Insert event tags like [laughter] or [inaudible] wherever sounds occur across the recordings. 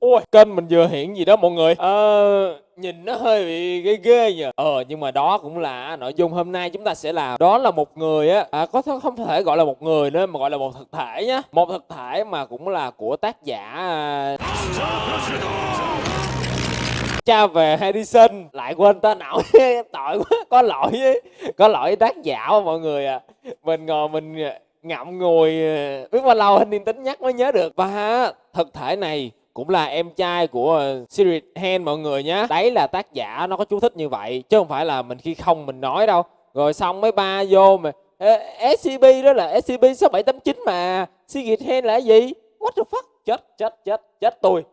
Ôi, kênh mình vừa hiện gì đó mọi người. Ờ, nhìn nó hơi bị ghê ghê nhờ. Ờ, nhưng mà đó cũng là nội dung hôm nay chúng ta sẽ làm. Đó là một người á, à, có không thể gọi là một người nữa mà gọi là một thực thể nhá. Một thực thể mà cũng là của tác giả à, cha về Edison lại quên tên ổng [laughs] tội quá có lỗi với có lỗi tác giả mọi người à mình ngồi mình ngậm ngùi ờ, biết bao lâu anh niên tính nhắc mới nhớ được. Và thực thể này cũng là em trai của Sirius Hen mọi người nhé đấy là tác giả nó có chú thích như vậy, chứ không phải là mình khi không mình nói đâu. Rồi xong mấy ba vô mà SCP đó là SCP 6789 mà Sirius Hen là gì? What the fuck? Chết chết chết chết tôi.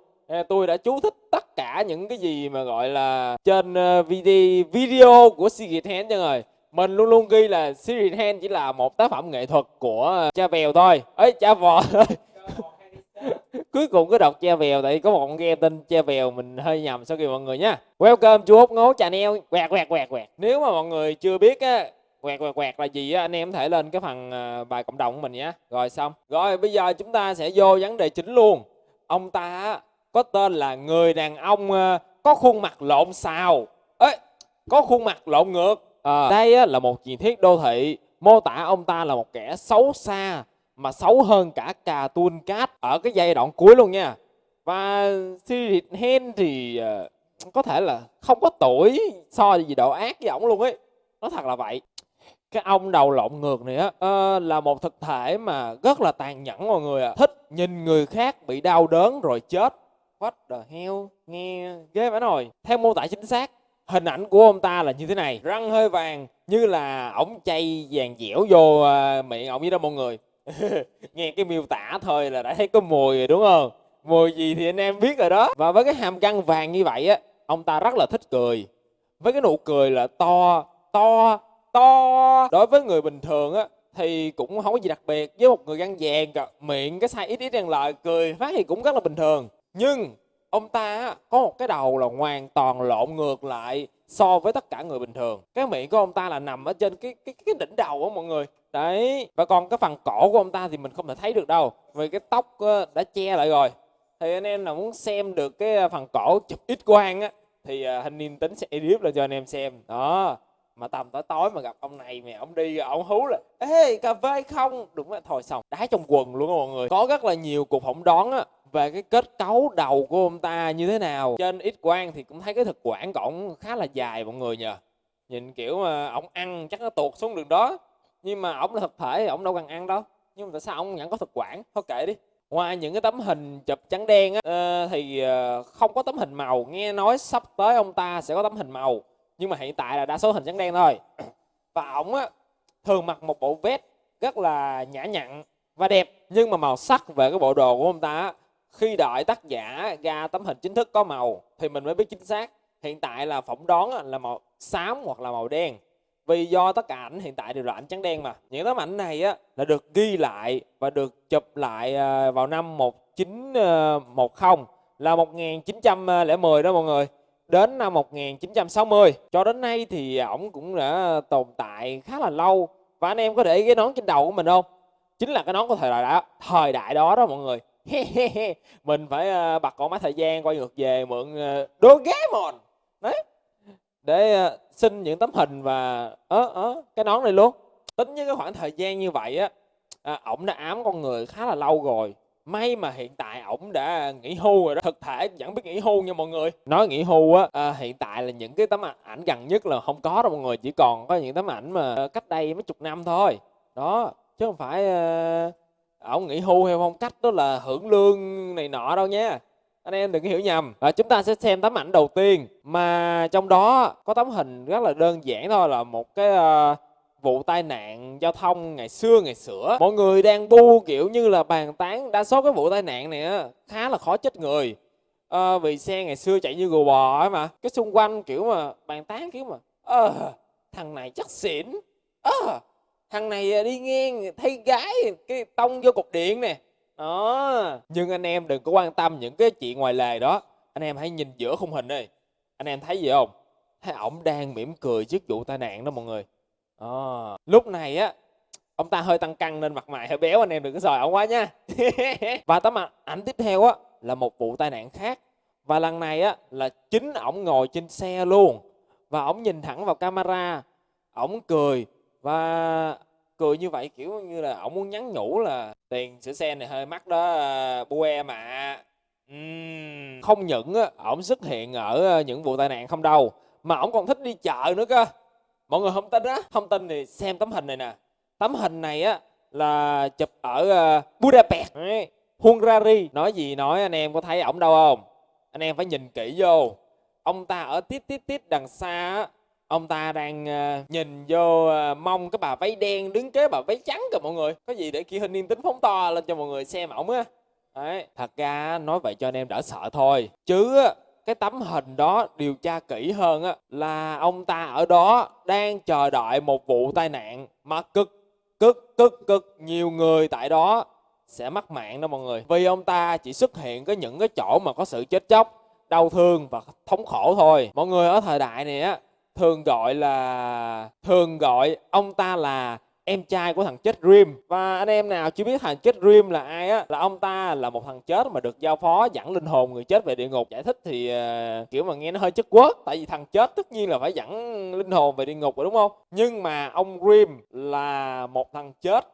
Tôi đã chú thích tất cả những cái gì mà gọi là trên ờ, video video của Sigrid Hen cho rồi mình luôn luôn ghi là series Hand chỉ là một tác phẩm nghệ thuật của ờ, cha vèo thôi. Ấy cha vò [laughs] thôi. Cuối cùng cứ đọc cha vèo, tại có một con game tên cha vèo mình hơi nhầm sau khi mọi người nha welcome chú ốc ngố channel. Quẹt quẹt quẹt quẹt. Nếu mà mọi người chưa biết á, quẹt quẹt quẹt là gì á, anh em có thể lên cái phần ờ, bài cộng đồng của mình nhé rồi xong. Rồi, bây giờ chúng ta sẽ vô vấn đề chính luôn. Ông ta có tên là người đàn ông ờ, có khuôn mặt lộn xào. Ấy có khuôn mặt lộn ngược. À, đây á, là một truyền thuyết đô thị. Mô tả ông ta là một kẻ xấu xa mà xấu hơn cả cà tuôn cát ở cái giai đoạn cuối luôn nha. Và Sirius Hen thì ờ, có thể là không có tuổi so gì độ ác với ổng luôn ấy. Nó thật là vậy. Cái ông đầu lộn ngược này á ờ, là một thực thể mà rất là tàn nhẫn mọi người ạ. Thích nhìn người khác bị đau đớn rồi chết. What the hell? Nghe ghê phải rồi. Theo mô tả chính xác hình ảnh của ông ta là như thế này. Răng hơi vàng như là ổng chay vàng dẻo vô à, miệng ổng với đó mọi người. [laughs] Nghe cái miêu tả thôi là đã thấy có mùi rồi đúng không? Mùi gì thì anh em biết rồi đó. Và với cái hàm răng vàng như vậy á ông ta rất là thích cười. Với cái nụ cười là to to to. Đối với người bình thường á thì cũng không có gì đặc biệt. Với một người răng vàng cà- miệng cái size ít ít đang lợi cười phát thì cũng rất là bình thường. Nhưng ông ta có một cái đầu là hoàn toàn lộn ngược lại so với tất cả người bình thường. Cái miệng của ông ta là nằm ở trên cái cái cái đỉnh đầu á mọi người. Đấy. Và còn cái phần cổ của ông ta thì mình không thể thấy được đâu, vì cái tóc đã che lại rồi. Thì anh em nào muốn xem được cái à, phần cổ chụp ít quang á, thì à, hình niên tính sẽ edit lên cho anh em xem. Đó. Mà tầm tối tối mà gặp ông này mẹ ông đi ông hú là, ê, cà phê không? Đúng là thôi xong. Đá trong quần luôn á mọi người. Có rất là nhiều cuộc phỏng đoán á về cái kết cấu đầu của ông ta như thế nào. Trên ít quang thì cũng thấy cái thực quản của ổng khá là dài mọi người nhờ. Nhìn kiểu mà ổng ăn chắc nó tuột xuống đường đó. Nhưng mà ổng là thực thể ông ổng đâu cần ăn đâu. Nhưng mà tại sao ổng vẫn có thực quản? Thôi kệ đi. Ngoài những cái tấm hình chụp trắng đen á ờ, thì ờ, không có tấm hình màu. Nghe nói sắp tới ông ta sẽ có tấm hình màu. Nhưng mà hiện tại là đa số hình trắng đen thôi. [clears throat] Và ổng á thường mặc một bộ vest rất là nhã nhặn và đẹp. Nhưng mà màu sắc về cái bộ đồ của ông ta á, khi đợi tác giả ra tấm hình chính thức có màu thì mình mới biết chính xác. Hiện tại là phỏng đoán là màu xám hoặc là màu đen. Vì do tất cả ảnh hiện tại đều là ảnh trắng đen mà. Những tấm ảnh này á, là được ghi lại và được chụp lại à, vào năm 1910 ờ, là 1910 ờ, đó mọi người. Đến năm 1960 cho đến nay thì ổng cũng đã tồn tại khá là lâu. Và anh em có để ý cái nón trên đầu của mình không? Chính là cái nón của thời đại đó, thời đại đó đó mọi người mình phải ờ, bật con máy thời gian quay ngược về mượn đô ghé mòn đấy. Để ờ, xin những tấm hình và ớ ớ cái nón này luôn. Tính với cái khoảng thời gian như vậy á à, ổng đã ám con người khá là lâu rồi. May mà hiện tại ổng đã nghỉ hưu rồi đó. Thực thể vẫn biết nghỉ hưu nha mọi người. Nói nghỉ hưu á à, hiện tại là những cái tấm ảnh gần nhất là không có đâu mọi người. Chỉ còn có những tấm ảnh mà ờ, cách đây mấy chục năm thôi. Đó chứ không phải ờ, ổng nghỉ hưu hay phong cách đó là hưởng lương này nọ đâu nha. Anh em đừng có hiểu nhầm. À, chúng ta sẽ xem tấm ảnh đầu tiên mà trong đó có tấm hình rất là đơn giản thôi là một cái uh, vụ tai nạn giao thông ngày xưa ngày xưa mọi người đang bu kiểu như là bàn tán đa số cái vụ tai nạn này á khá là khó chết người. À, vì xe ngày xưa chạy như gù bò ấy mà. Cái xung quanh kiểu mà bàn tán kiểu mà ờ thằng này chắc xỉn. Ờ thằng này à, đi ngang thấy gái cái tông vô cục điện nè. Đó. Nhưng anh em đừng có quan tâm những cái chuyện ngoài lề đó. Anh em hãy nhìn giữa khung hình đi. Anh em thấy gì không? Thấy ổng đang mỉm cười trước vụ tai nạn đó mọi người. Ờ, lúc này á ông ta hơi tăng cân nên mặt mày hơi béo anh em đừng có sòi ổng quá nha. [laughs] Và tấm ảnh tiếp theo á là một vụ tai nạn khác. Và lần này á là chính ổng ngồi trên xe luôn. Và ổng nhìn thẳng vào camera ổng cười và cười như vậy, kiểu như là, ổng muốn nhắn nhủ là tiền sửa xe này hơi mắc đó bu mà uhm. không những á, ổng xuất hiện ở à, những vụ tai nạn không đâu, mà ổng còn thích đi chợ nữa cơ. Mọi người không tin á, không tin thì xem tấm hình này nè. Tấm hình này á, là chụp ở à, Budapest. Hungary nói gì nói, anh em có thấy ổng đâu không? Anh em phải nhìn kỹ vô. Ông ta ở tít tít tít đằng xa á ông ta đang uh, nhìn vô uh, mong cái bà váy đen đứng kế bà váy trắng kìa mọi người. Có gì để kia hình niên tính phóng to lên cho mọi người xem ổng á. Đấy thật ra nói vậy cho anh em đỡ sợ thôi. Chứ cái tấm hình đó điều tra kỹ hơn á là ông ta ở đó đang chờ đợi một vụ tai nạn mà cực cực cực cực nhiều người tại đó sẽ mắc mạng đó mọi người. Vì ông ta chỉ xuất hiện có những cái chỗ mà có sự chết chóc đau thương và thống khổ thôi. Mọi người ở thời đại này á thường gọi là thường gọi ông ta là em trai của thằng chết Dream và anh em nào chưa biết thằng chết Dream là ai á là ông ta là một thằng chết mà được giao phó dẫn linh hồn người chết về địa ngục. Giải thích thì uh, kiểu mà nghe nó hơi chất quất tại vì thằng chết tất nhiên là phải dẫn linh hồn về địa ngục rồi đúng không? Nhưng mà ông Dream là một thằng chết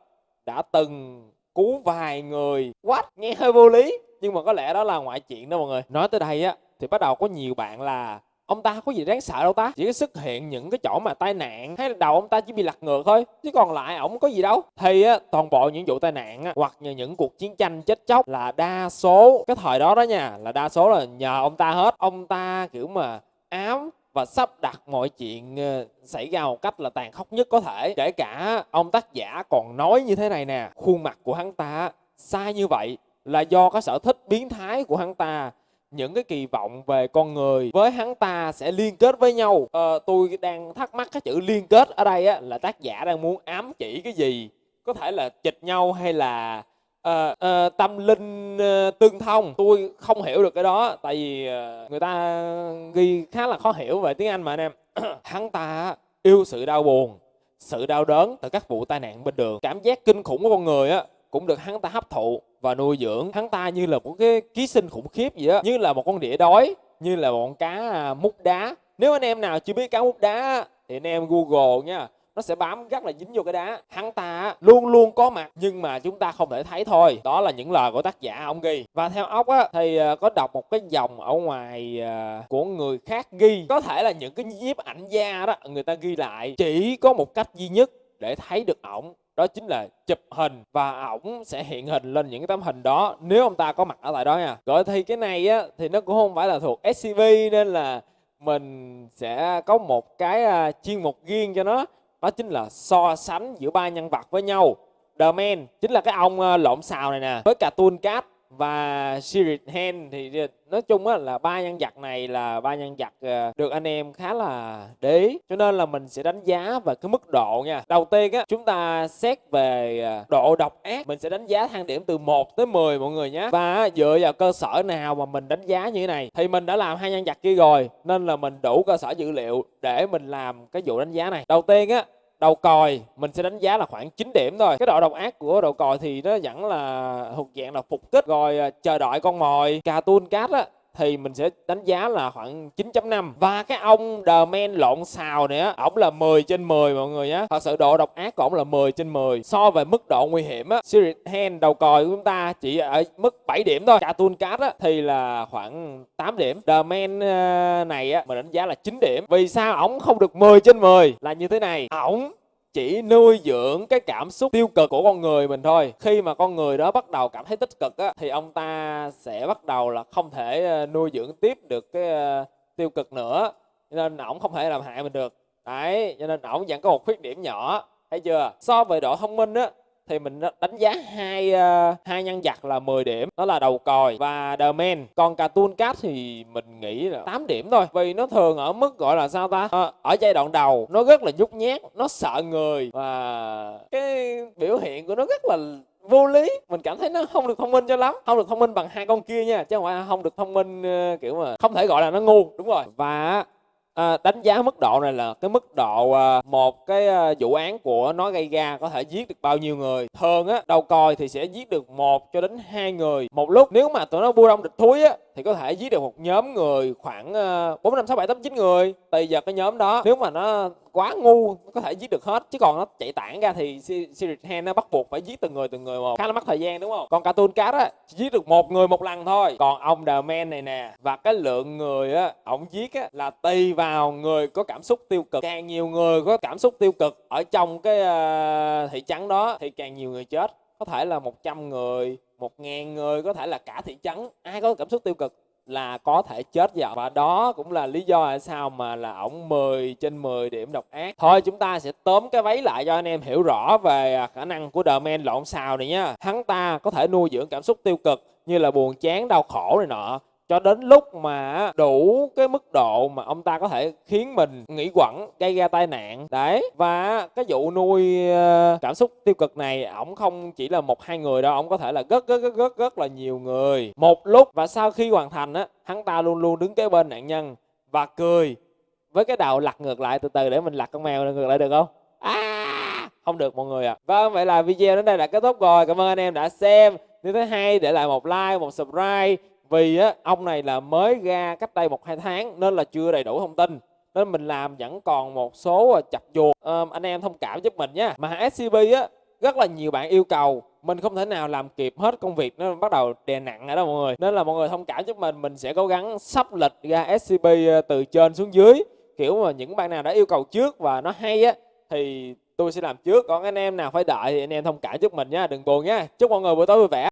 đã từng cứu vài người. Quát nghe hơi vô lý. Nhưng mà có lẽ đó là ngoại chuyện đó mọi người. Nói tới đây á thì bắt đầu có nhiều bạn là ông ta có gì đáng sợ đâu ta chỉ có xuất hiện những cái chỗ mà tai nạn hay là đầu ông ta chỉ bị lật ngược thôi chứ còn lại ổng có gì đâu. Thì á toàn bộ những vụ tai nạn á, hoặc là những cuộc chiến tranh chết chóc là đa số cái thời đó đó nha là đa số là nhờ ông ta hết. Ông ta kiểu mà ám và sắp đặt mọi chuyện ờ, xảy ra một cách là tàn khốc nhất có thể. Kể cả ông tác giả còn nói như thế này nè khuôn mặt của hắn ta sai như vậy là do cái sở thích biến thái của hắn ta những cái kỳ vọng về con người với hắn ta sẽ liên kết với nhau. Ờ, tôi đang thắc mắc cái chữ liên kết ở đây á, là tác giả đang muốn ám chỉ cái gì? Có thể là chịch nhau hay là uh, uh, tâm linh uh, tương thông? Tôi không hiểu được cái đó tại vì uh, người ta ghi khá là khó hiểu về tiếng anh mà anh em. [clears throat] Hắn ta yêu sự đau buồn sự đau đớn từ các vụ tai nạn bên đường. Cảm giác kinh khủng của con người á cũng được hắn ta hấp thụ và nuôi dưỡng. Hắn ta như là một cái ký sinh khủng khiếp vậy á, như là một con đĩa đói, như là một con cá à, mút đá. Nếu anh em nào chưa biết cá mút đá thì anh em google nha, nó sẽ bám rất là dính vô cái đá. Hắn ta luôn luôn có mặt, nhưng mà chúng ta không thể thấy thôi. Đó là những lời của tác giả ông ghi. Và theo ốc á, thì à, có đọc một cái dòng ở ngoài à, của người khác ghi. Có thể là những cái nhiếp ảnh gia đó, người ta ghi lại. Chỉ có một cách duy nhất để thấy được ổng đó chính là chụp hình và ổng sẽ hiện hình lên những cái tấm hình đó nếu ông ta có mặt ở tại đó nha. Rồi thì cái này á, thì nó cũng không phải là thuộc SCV nên là mình sẽ có một cái à, chuyên mục riêng cho nó. Đó chính là so sánh giữa ba nhân vật với nhau. The Man chính là cái ông à, lộn xào này nè, với cả Toon Cat và Spirit Hand thì nói chung á là ba nhân vật này là ba nhân vật ờ, được anh em khá là để ý. Cho nên là mình sẽ đánh giá về cái mức độ nha. Đầu tiên á, chúng ta xét về ờ, độ độc ác, mình sẽ đánh giá thang điểm từ 1 tới 10 mọi người nhé. Và dựa vào cơ sở nào mà mình đánh giá như thế này, thì mình đã làm hai nhân vật kia rồi, nên là mình đủ cơ sở dữ liệu để mình làm cái vụ đánh giá này. Đầu tiên á đầu còi, mình sẽ đánh giá là khoảng 9 điểm thôi. Cái độ độc ác của đầu còi thì nó vẫn là thuộc dạng là phục kích. Rồi à, chờ đợi con mồi cà tuôn cát á thì mình sẽ đánh giá là khoảng 9.5 và cái ông The Man lộn xào này á, ổng là 10 trên 10 mọi người nhé thật sự độ độc ác của ổng là 10 trên 10 so về mức độ nguy hiểm á Spirit Hand đầu còi của chúng ta chỉ ở mức 7 điểm thôi. Cartoon Cat á, thì là khoảng 8 điểm. The Man ờ, này á, mình đánh giá là 9 điểm. Vì sao ổng không được 10 trên 10 là như thế này. Ổng chỉ nuôi dưỡng cái cảm xúc tiêu cực của con người mình thôi. Khi mà con người đó bắt đầu cảm thấy tích cực á, thì ông ta sẽ bắt đầu là không thể ờ, nuôi dưỡng tiếp được cái ờ, tiêu cực nữa. Cho nên ổng không thể làm hại mình được. Đấy, cho nên ổng vẫn có một khuyết điểm nhỏ, thấy chưa? So với độ thông minh á thì mình đánh giá hai uh, hai nhân vật là 10 điểm. Đó là đầu còi và The Man. Còn Cartoon Cat thì mình nghĩ là 8 điểm thôi. Vì nó thường ở mức gọi là sao ta? À, ở giai đoạn đầu nó rất là nhút nhát nó sợ người và cái biểu hiện của nó rất là vô lý. Mình cảm thấy nó không được thông minh cho lắm. Không được thông minh bằng hai con kia nha chứ không phải không được thông minh ờ, kiểu mà không thể gọi là nó ngu. Đúng rồi. Và à, đánh giá mức độ này là cái mức độ à, một cái à, vụ án của nó gây ra có thể giết được bao nhiêu người. Thường á đầu coi thì sẽ giết được một cho đến hai người. Một lúc nếu mà tụi nó bu đông địch thúi á thì có thể giết được một nhóm người khoảng ờ, bốn năm sáu bảy tám chín người tùy vào cái nhóm đó. Nếu mà nó quá ngu có thể giết được hết. Chứ còn nó chạy tản ra thì Series Hand nó bắt buộc phải giết từng người từng người một. Khá là mất thời gian đúng không? Còn cartoon cat á chỉ giết được một người một lần thôi. Còn ông The Man này nè và cái lượng người á ổng giết á là tùy vào người có cảm xúc tiêu cực. Càng nhiều người có cảm xúc tiêu cực ở trong cái uh, thị trấn đó thì càng nhiều người chết có thể là 100 người, một ngàn người, có thể là cả thị trấn. Ai có cảm xúc tiêu cực là có thể chết vào và đó cũng là lý do tại sao mà là ổng 10 trên 10 điểm độc ác. Thôi, chúng ta sẽ tóm cái váy lại cho anh em hiểu rõ về à, khả năng của The Man lộn xào này nhá. Hắn ta có thể nuôi dưỡng cảm xúc tiêu cực như là buồn chán, đau khổ này nọ cho đến lúc mà đủ cái mức độ mà ông ta có thể khiến mình nghĩ quẩn, gây ra tai nạn. Đấy, và cái vụ nuôi ờ, cảm xúc tiêu cực này, ổng không chỉ là một, hai người đâu, ổng có thể là rất rất rất rất rất là nhiều người. Một lúc và sau khi hoàn thành á, hắn ta luôn luôn đứng kế bên nạn nhân và cười với cái đầu lật ngược lại từ từ để mình lật con mèo ngược lại được không? À không được mọi người ạ. À. vâng vậy là video đến đây đã kết thúc rồi. Cảm ơn anh em đã xem. Nếu thấy hay để lại một like, một subscribe vì á, ông này là mới ra cách đây một hai tháng nên là chưa đầy đủ thông tin. Nên mình làm vẫn còn một số à, chặt chuột. À, anh em thông cảm giúp mình nhé mà SCB á rất là nhiều bạn yêu cầu. Mình không thể nào làm kịp hết công việc nó bắt đầu đè nặng ở đó mọi người. Nên là mọi người thông cảm giúp mình. Mình sẽ cố gắng sắp lịch ra SCB à, từ trên xuống dưới. Kiểu mà những bạn nào đã yêu cầu trước và nó hay á thì tôi sẽ làm trước. Còn anh em nào phải đợi thì anh em thông cảm giúp mình nhé đừng buồn nhé chúc mọi người buổi tối vui vẻ.